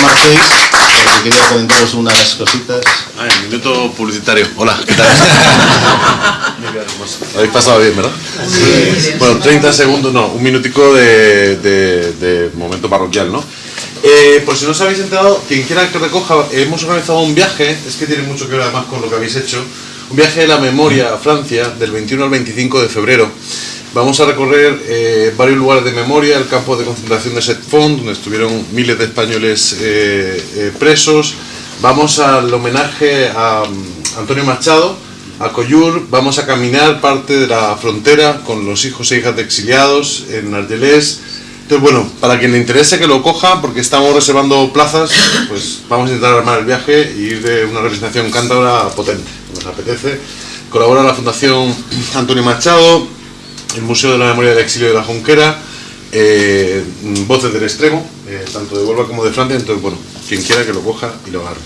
marchéis, porque quería comentaros unas cositas. Ah, el minuto publicitario. Hola, ¿qué tal? Habéis pasado bien, ¿verdad? Sí. Bueno, 30 segundos, no, un minutico de, de, de momento parroquial, ¿no? Eh, por si no os habéis enterado, quien quiera que recoja, hemos organizado un viaje, es que tiene mucho que ver además con lo que habéis hecho, un viaje de la memoria a Francia del 21 al 25 de febrero. Vamos a recorrer eh, varios lugares de memoria, el campo de concentración de Setfond, donde estuvieron miles de españoles eh, eh, presos. Vamos al homenaje a um, Antonio Machado, a Coyur. Vamos a caminar parte de la frontera con los hijos e hijas de exiliados en Argelés. Entonces, bueno, para quien le interese que lo coja, porque estamos reservando plazas, pues vamos a intentar armar el viaje y ir de una representación cántabra potente, nos apetece. Colabora la Fundación Antonio Machado, el Museo de la Memoria del Exilio de la Junquera, eh, Voces del Extremo, eh, tanto de Huelva como de Francia, entonces bueno, quien quiera que lo coja y lo agarre.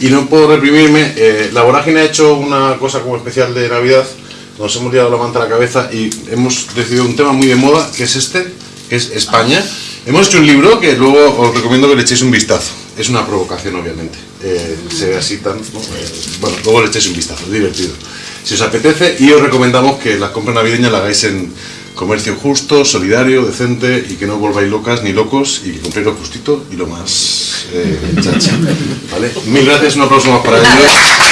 Y no puedo reprimirme, eh, la vorágine ha hecho una cosa como especial de Navidad, nos hemos liado la manta a la cabeza y hemos decidido un tema muy de moda, que es este, es España. Hemos hecho un libro que luego os recomiendo que le echéis un vistazo. Es una provocación, obviamente. Eh, se ve así tan... Eh, bueno, luego le echéis un vistazo, es divertido. Si os apetece, y os recomendamos que las compras navideñas la hagáis en comercio justo, solidario, decente, y que no volváis locas ni locos, y que compréis lo justito y lo más eh, chacha. ¿Vale? Mil gracias, un aplauso más para ellos.